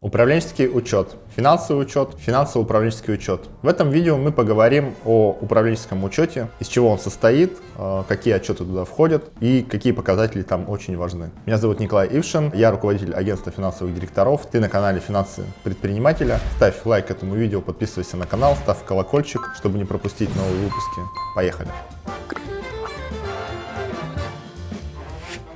Управленческий учет, финансовый учет, финансово-управленческий учет. В этом видео мы поговорим о управленческом учете, из чего он состоит, э, какие отчеты туда входят и какие показатели там очень важны. Меня зовут Николай Ившин, я руководитель агентства финансовых директоров. Ты на канале Финансы предпринимателя. Ставь лайк этому видео, подписывайся на канал, ставь колокольчик, чтобы не пропустить новые выпуски. Поехали!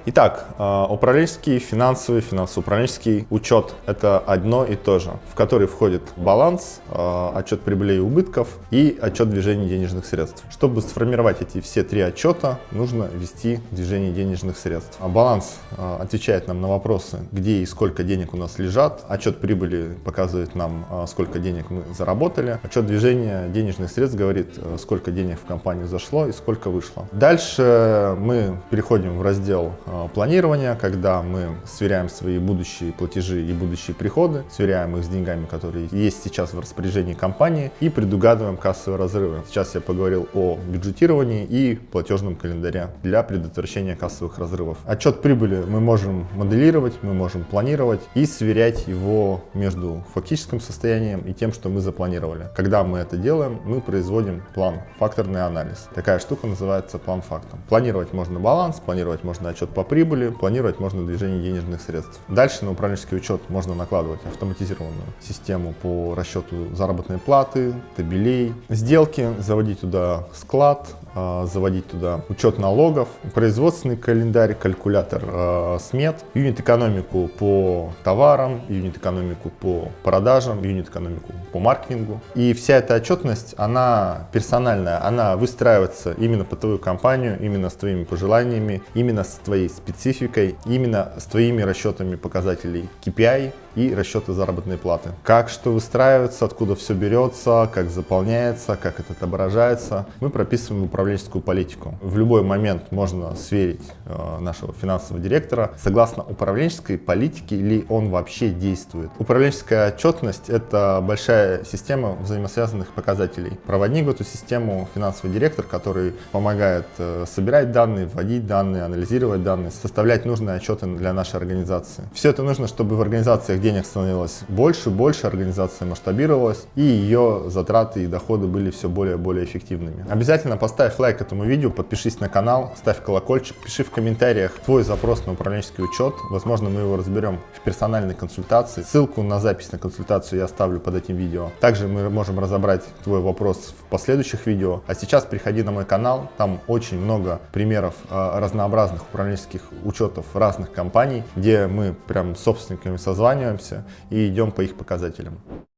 Итак, э, управленческий, финансовый, финансово-управленческий учет – это одно и то же, в который входит баланс, э, отчет прибылей и убытков и отчет движения денежных средств. Чтобы сформировать эти все три отчета, нужно ввести движение денежных средств. А баланс э, отвечает нам на вопросы, где и сколько денег у нас лежат. Отчет прибыли показывает нам, сколько денег мы заработали. Отчет движения денежных средств говорит, сколько денег в компанию зашло и сколько вышло. Дальше мы переходим в раздел планирования, когда мы сверяем свои будущие платежи и будущие приходы, сверяем их с деньгами, которые есть сейчас в распоряжении компании и предугадываем кассовые разрывы. Сейчас я поговорил о бюджетировании и платежном календаре для предотвращения кассовых разрывов. Отчет прибыли мы можем моделировать, мы можем планировать и сверять его между фактическим состоянием и тем, что мы запланировали. Когда мы это делаем, мы производим план, факторный анализ. Такая штука называется план фактом. Планировать можно баланс, планировать можно отчет по по прибыли, планировать можно движение денежных средств. Дальше на управленческий учет можно накладывать автоматизированную систему по расчету заработной платы, табелей, сделки, заводить туда склад, а, заводить туда учет налогов, производственный календарь, калькулятор э, смет, юнит-экономику по товарам, юнит-экономику по продажам, юнит-экономику по маркетингу. И вся эта отчетность, она персональная, она выстраивается именно по твою компанию, именно с твоими пожеланиями, именно с твоей спецификой, именно с твоими расчетами показателей KPI и расчеты заработной платы. Как что выстраивается, откуда все берется, как заполняется, как это отображается. Мы прописываем управленческую политику. В любой момент можно сверить э, нашего финансового директора, согласно управленческой политике ли он вообще действует. Управленческая отчетность – это большая система взаимосвязанных показателей. Проводник в эту систему финансовый директор, который помогает э, собирать данные, вводить данные, анализировать данные, составлять нужные отчеты для нашей организации. Все это нужно, чтобы в организациях денег становилось больше, больше, организация масштабировалась, и ее затраты и доходы были все более и более эффективными. Обязательно поставь лайк этому видео, подпишись на канал, ставь колокольчик, пиши в комментариях твой запрос на управленческий учет. Возможно, мы его разберем в персональной консультации. Ссылку на запись на консультацию я оставлю под этим видео. Также мы можем разобрать твой вопрос в последующих видео. А сейчас приходи на мой канал, там очень много примеров а, разнообразных управленческих учетов разных компаний, где мы прям с собственниками созваниваемся и идем по их показателям.